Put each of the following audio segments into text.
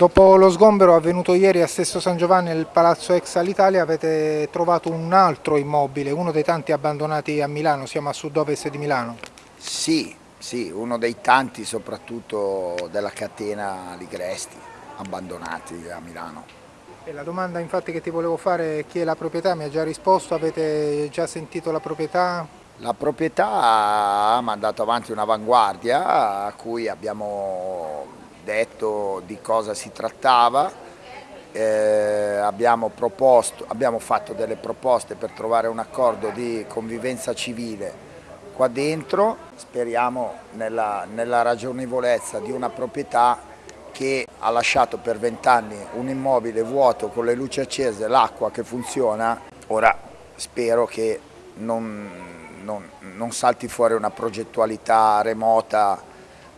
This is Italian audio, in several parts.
Dopo lo sgombero avvenuto ieri a Sesto San Giovanni nel Palazzo Ex Alitalia avete trovato un altro immobile, uno dei tanti abbandonati a Milano, siamo a sud-ovest di Milano. Sì, sì, uno dei tanti soprattutto della catena Ligresti abbandonati a Milano. E la domanda infatti che ti volevo fare è chi è la proprietà, mi ha già risposto, avete già sentito la proprietà? La proprietà ha mandato avanti un'avanguardia a cui abbiamo detto di cosa si trattava, eh, abbiamo, proposto, abbiamo fatto delle proposte per trovare un accordo di convivenza civile qua dentro, speriamo nella, nella ragionevolezza di una proprietà che ha lasciato per vent'anni un immobile vuoto con le luci accese, l'acqua che funziona, ora spero che non, non, non salti fuori una progettualità remota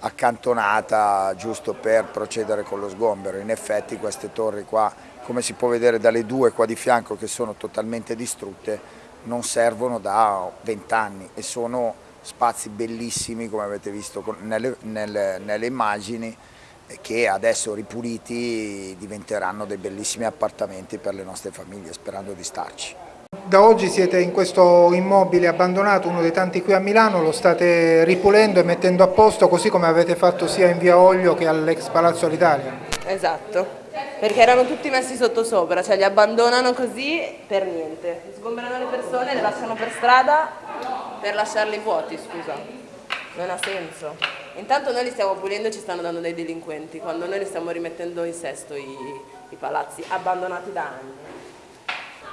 accantonata giusto per procedere con lo sgombero. In effetti queste torri qua, come si può vedere dalle due qua di fianco che sono totalmente distrutte, non servono da vent'anni e sono spazi bellissimi come avete visto nelle, nelle, nelle immagini che adesso ripuliti diventeranno dei bellissimi appartamenti per le nostre famiglie sperando di starci. Da oggi siete in questo immobile abbandonato, uno dei tanti qui a Milano, lo state ripulendo e mettendo a posto così come avete fatto sia in via Oglio che all'ex Palazzo all'Italia. Esatto, perché erano tutti messi sotto sopra, cioè li abbandonano così per niente, sgomberano le persone, le lasciano per strada per lasciarli vuoti, scusa, non ha senso. Intanto noi li stiamo pulendo e ci stanno dando dei delinquenti, quando noi li stiamo rimettendo in sesto i, i palazzi abbandonati da anni.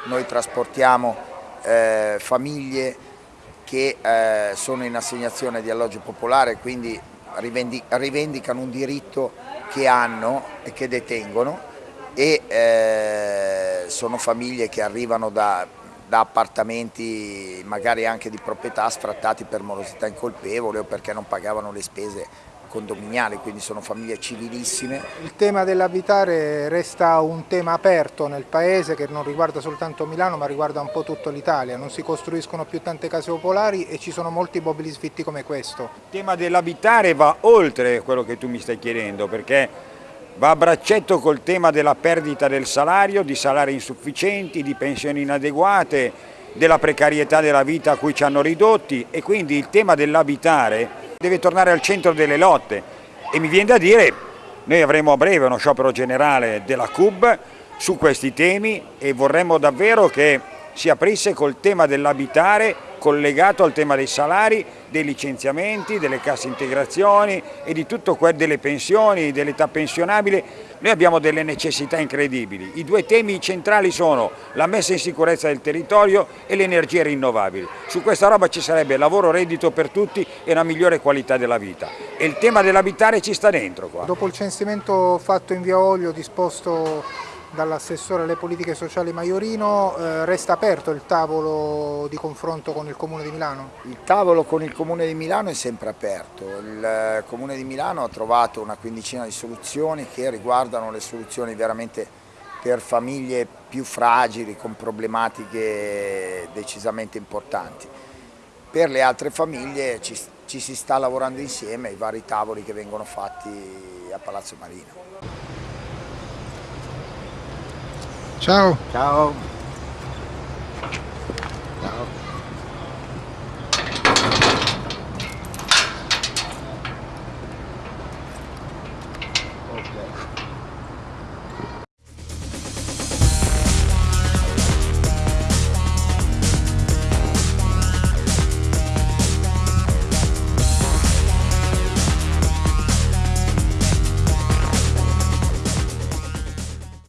Noi trasportiamo eh, famiglie che eh, sono in assegnazione di alloggio popolare, quindi rivendicano un diritto che hanno e che detengono e eh, sono famiglie che arrivano da, da, appartamenti magari anche di proprietà sfrattati per morosità incolpevole o perché non pagavano le spese condominiali, quindi sono famiglie civilissime. Il tema dell'abitare resta un tema aperto nel paese che non riguarda soltanto Milano ma riguarda un po' tutta l'Italia, non si costruiscono più tante case popolari e ci sono molti immobili sfitti come questo. Il tema dell'abitare va oltre quello che tu mi stai chiedendo perché va a braccetto col tema della perdita del salario, di salari insufficienti, di pensioni inadeguate, della precarietà della vita a cui ci hanno ridotti e quindi il tema dell'abitare deve tornare al centro delle lotte. E mi viene da dire, noi avremo a breve uno sciopero generale della CUB su questi temi e vorremmo davvero che si aprisse col tema dell'abitare collegato al tema dei salari, dei licenziamenti, delle casse integrazioni e di tutto quel delle pensioni, dell'età pensionabile. Noi abbiamo delle necessità incredibili. I due temi centrali sono la messa in sicurezza del territorio e le energie rinnovabili. Su questa roba ci sarebbe lavoro reddito per tutti e una migliore qualità della vita. E il tema dell'abitare ci sta dentro qua. Dopo il censimento fatto in via Olio disposto dall'assessore alle politiche sociali Maiorino, eh, resta aperto il tavolo di confronto con il Comune di Milano? Il tavolo con il Comune di Milano è sempre aperto, il eh, Comune di Milano ha trovato una quindicina di soluzioni che riguardano le soluzioni veramente per famiglie più fragili, con problematiche decisamente importanti. Per le altre famiglie ci, ci si sta lavorando insieme ai vari tavoli che vengono fatti a Palazzo Marino. Ciao. Ciao. Ciao.